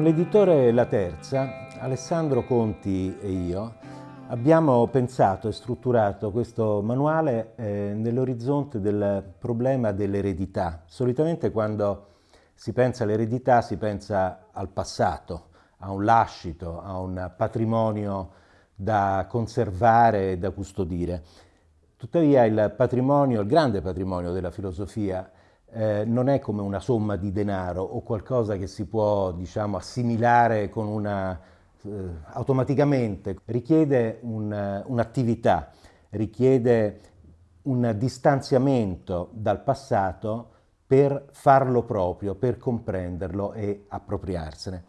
Con l'editore La Terza, Alessandro Conti e io abbiamo pensato e strutturato questo manuale eh, nell'orizzonte del problema dell'eredità. Solitamente quando si pensa all'eredità si pensa al passato, a un lascito, a un patrimonio da conservare e da custodire. Tuttavia il patrimonio, il grande patrimonio della filosofia eh, non è come una somma di denaro o qualcosa che si può diciamo, assimilare una, eh, automaticamente, richiede un'attività, un richiede un distanziamento dal passato per farlo proprio, per comprenderlo e appropriarsene.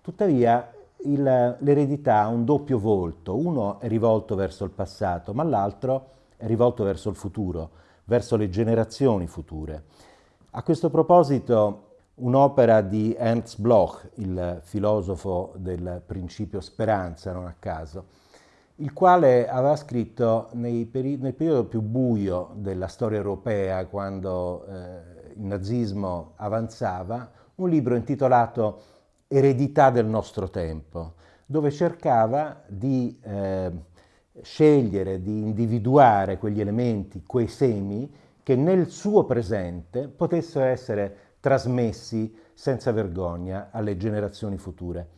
Tuttavia l'eredità ha un doppio volto, uno è rivolto verso il passato, ma l'altro è rivolto verso il futuro, verso le generazioni future. A questo proposito un'opera di Ernst Bloch, il filosofo del principio speranza, non a caso, il quale aveva scritto peri nel periodo più buio della storia europea, quando eh, il nazismo avanzava, un libro intitolato Eredità del nostro tempo, dove cercava di eh, scegliere, di individuare quegli elementi, quei semi, che nel suo presente potessero essere trasmessi senza vergogna alle generazioni future.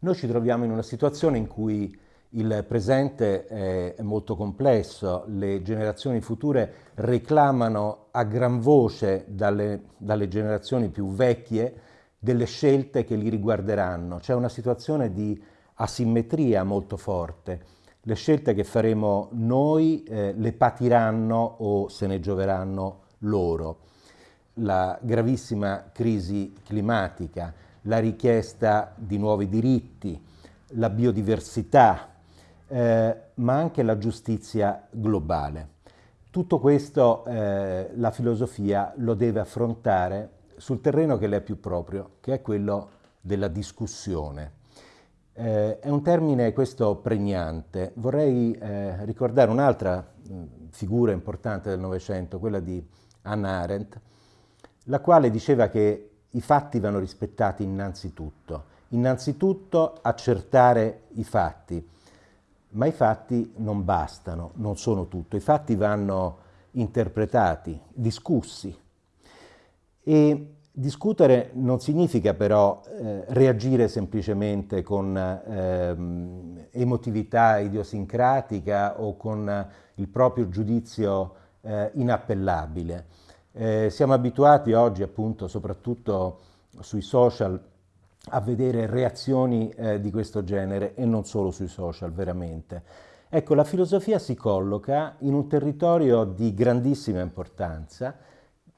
Noi ci troviamo in una situazione in cui il presente è molto complesso, le generazioni future reclamano a gran voce dalle, dalle generazioni più vecchie delle scelte che li riguarderanno. C'è una situazione di asimmetria molto forte le scelte che faremo noi eh, le patiranno o se ne gioveranno loro. La gravissima crisi climatica, la richiesta di nuovi diritti, la biodiversità, eh, ma anche la giustizia globale. Tutto questo eh, la filosofia lo deve affrontare sul terreno che le è più proprio, che è quello della discussione. Eh, è un termine questo pregnante. Vorrei eh, ricordare un'altra figura importante del Novecento, quella di Hannah Arendt, la quale diceva che i fatti vanno rispettati innanzitutto. Innanzitutto accertare i fatti, ma i fatti non bastano, non sono tutto. I fatti vanno interpretati, discussi. E Discutere non significa però eh, reagire semplicemente con eh, emotività idiosincratica o con il proprio giudizio eh, inappellabile. Eh, siamo abituati oggi appunto soprattutto sui social a vedere reazioni eh, di questo genere e non solo sui social veramente. Ecco, la filosofia si colloca in un territorio di grandissima importanza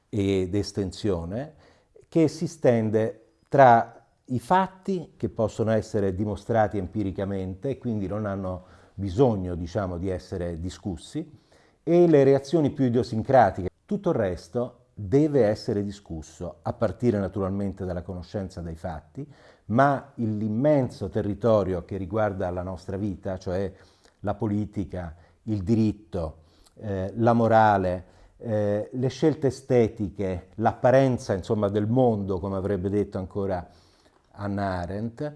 ed estensione che si stende tra i fatti che possono essere dimostrati empiricamente e quindi non hanno bisogno diciamo, di essere discussi e le reazioni più idiosincratiche. Tutto il resto deve essere discusso, a partire naturalmente dalla conoscenza dei fatti, ma l'immenso territorio che riguarda la nostra vita, cioè la politica, il diritto, eh, la morale, eh, le scelte estetiche, l'apparenza insomma, del mondo, come avrebbe detto ancora Hannah Arendt,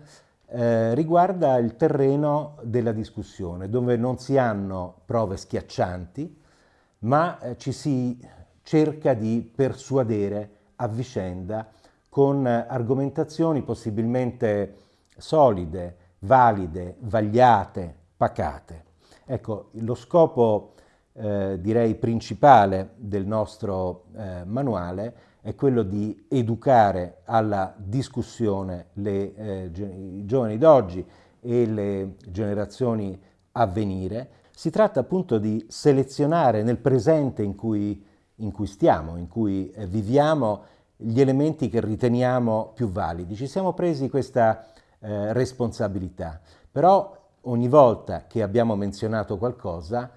eh, riguarda il terreno della discussione, dove non si hanno prove schiaccianti, ma eh, ci si cerca di persuadere a vicenda con argomentazioni possibilmente solide, valide, vagliate, pacate. Ecco, lo scopo eh, direi principale del nostro eh, manuale è quello di educare alla discussione le, eh, i giovani d'oggi e le generazioni a venire. Si tratta appunto di selezionare nel presente in cui, in cui stiamo, in cui eh, viviamo, gli elementi che riteniamo più validi. Ci siamo presi questa eh, responsabilità, però ogni volta che abbiamo menzionato qualcosa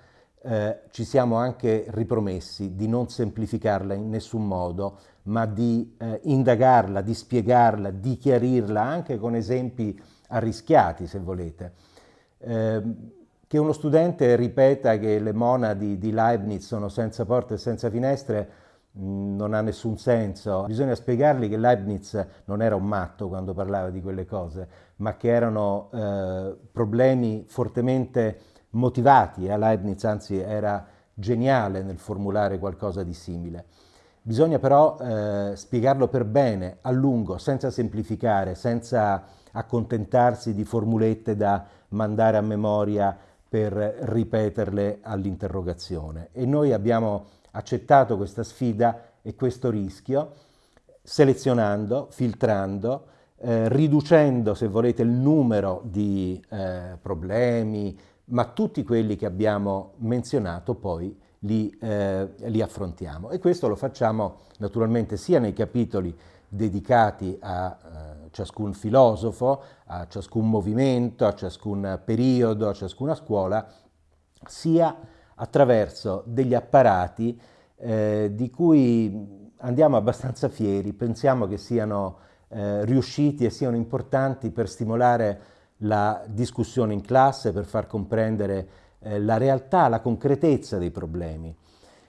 eh, ci siamo anche ripromessi di non semplificarla in nessun modo, ma di eh, indagarla, di spiegarla, di chiarirla anche con esempi arrischiati, se volete. Eh, che uno studente ripeta che le monadi di Leibniz sono senza porte e senza finestre mm, non ha nessun senso. Bisogna spiegargli che Leibniz non era un matto quando parlava di quelle cose, ma che erano eh, problemi fortemente motivati. A Leibniz anzi era geniale nel formulare qualcosa di simile. Bisogna però eh, spiegarlo per bene, a lungo, senza semplificare, senza accontentarsi di formulette da mandare a memoria per ripeterle all'interrogazione. E noi abbiamo accettato questa sfida e questo rischio, selezionando, filtrando, eh, riducendo, se volete, il numero di eh, problemi, ma tutti quelli che abbiamo menzionato poi li, eh, li affrontiamo. E questo lo facciamo naturalmente sia nei capitoli dedicati a eh, ciascun filosofo, a ciascun movimento, a ciascun periodo, a ciascuna scuola, sia attraverso degli apparati eh, di cui andiamo abbastanza fieri, pensiamo che siano eh, riusciti e siano importanti per stimolare la discussione in classe, per far comprendere eh, la realtà, la concretezza dei problemi.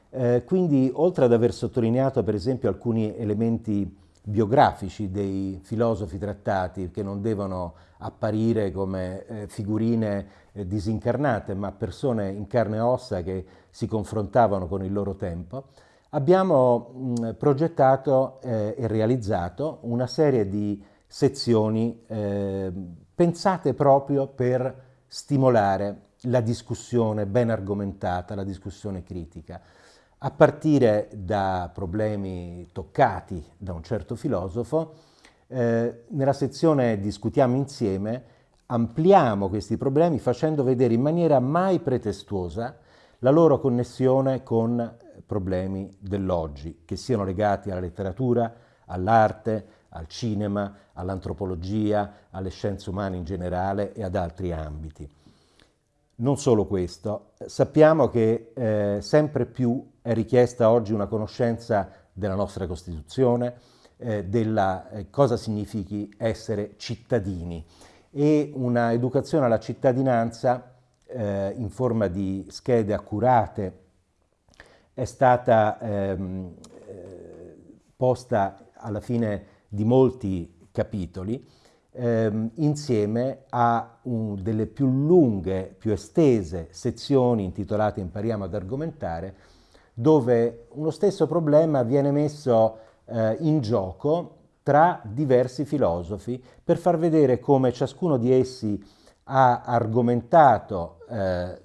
Eh, quindi, oltre ad aver sottolineato per esempio alcuni elementi biografici dei filosofi trattati che non devono apparire come eh, figurine eh, disincarnate ma persone in carne e ossa che si confrontavano con il loro tempo, abbiamo mh, progettato eh, e realizzato una serie di sezioni eh, pensate proprio per stimolare la discussione ben argomentata, la discussione critica. A partire da problemi toccati da un certo filosofo, eh, nella sezione Discutiamo insieme ampliamo questi problemi facendo vedere in maniera mai pretestuosa la loro connessione con problemi dell'oggi, che siano legati alla letteratura, all'arte, al cinema, all'antropologia, alle scienze umane in generale e ad altri ambiti. Non solo questo, sappiamo che eh, sempre più è richiesta oggi una conoscenza della nostra Costituzione, eh, della eh, cosa significhi essere cittadini e una educazione alla cittadinanza eh, in forma di schede accurate è stata ehm, eh, posta alla fine di molti capitoli ehm, insieme a un, delle più lunghe, più estese sezioni intitolate Impariamo ad argomentare, dove uno stesso problema viene messo eh, in gioco tra diversi filosofi per far vedere come ciascuno di essi ha argomentato eh,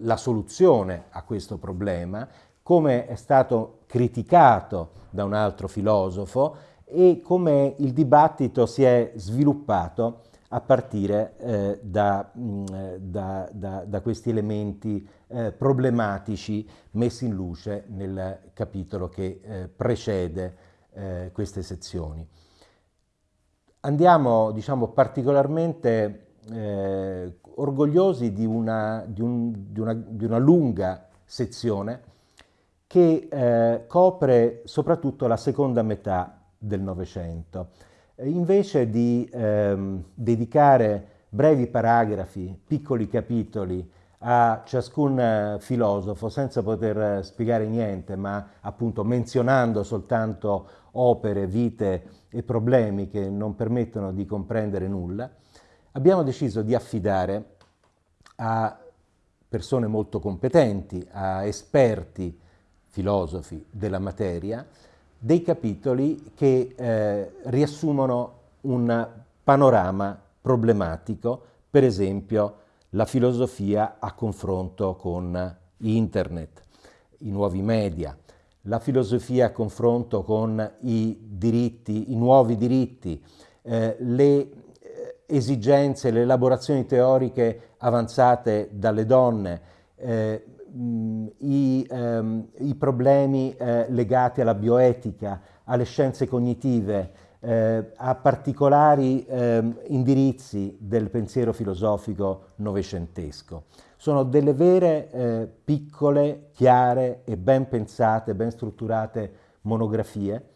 la soluzione a questo problema, come è stato criticato da un altro filosofo e come il dibattito si è sviluppato a partire eh, da, mm, da, da, da, questi elementi eh, problematici messi in luce nel capitolo che eh, precede eh, queste sezioni. Andiamo diciamo, particolarmente eh, orgogliosi di una, di, un, di, una, di una, lunga sezione che eh, copre soprattutto la seconda metà del Novecento. Invece di ehm, dedicare brevi paragrafi, piccoli capitoli a ciascun eh, filosofo senza poter spiegare niente, ma appunto menzionando soltanto opere, vite e problemi che non permettono di comprendere nulla, abbiamo deciso di affidare a persone molto competenti, a esperti filosofi della materia, dei capitoli che eh, riassumono un panorama problematico, per esempio la filosofia a confronto con internet, i nuovi media, la filosofia a confronto con i diritti, i nuovi diritti, eh, le eh, esigenze, le elaborazioni teoriche avanzate dalle donne, eh, i, ehm, i, problemi eh, legati alla bioetica, alle scienze cognitive, eh, a particolari ehm, indirizzi del pensiero filosofico novecentesco. Sono delle vere, eh, piccole, chiare e ben pensate, ben strutturate monografie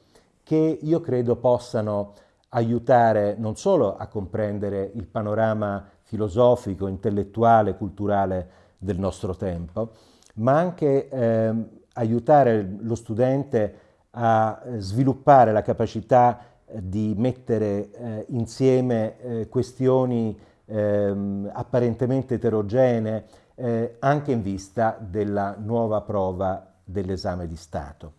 che io credo possano aiutare non solo a comprendere il panorama filosofico, intellettuale, culturale del nostro tempo, ma anche eh, aiutare lo studente a eh, sviluppare la capacità eh, di mettere eh, insieme eh, questioni ehm, apparentemente eterogenee eh, anche in vista della nuova prova dell'esame di Stato.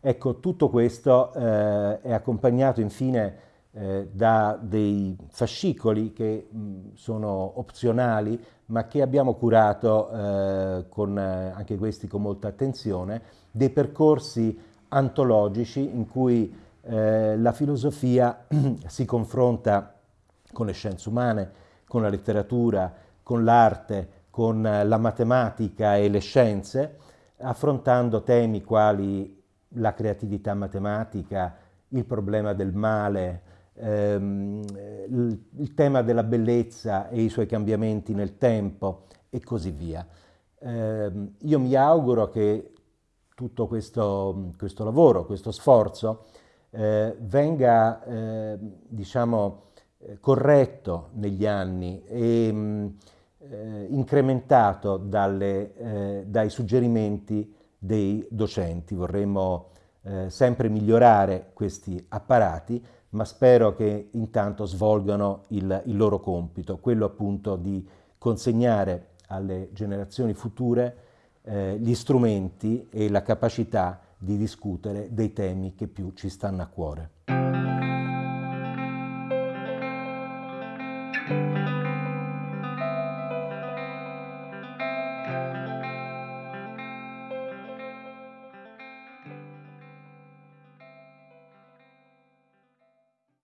Ecco, tutto questo è accompagnato infine eh, da dei fascicoli che mh, sono opzionali ma che abbiamo curato eh, con, eh, anche questi con molta attenzione, dei percorsi antologici in cui eh, la filosofia si confronta con le scienze umane, con la letteratura, con l'arte, con la matematica e le scienze, affrontando temi quali la creatività matematica, il problema del male, ehm, il, tema della bellezza e i suoi cambiamenti nel tempo e così via. Eh, io mi auguro che tutto questo, questo lavoro, questo sforzo eh, venga eh, diciamo, eh, corretto negli anni e mh, eh, incrementato dalle, eh, dai suggerimenti dei docenti. Vorremmo sempre migliorare questi apparati ma spero che intanto svolgano il, il loro compito, quello appunto di consegnare alle generazioni future eh, gli strumenti e la capacità di discutere dei temi che più ci stanno a cuore.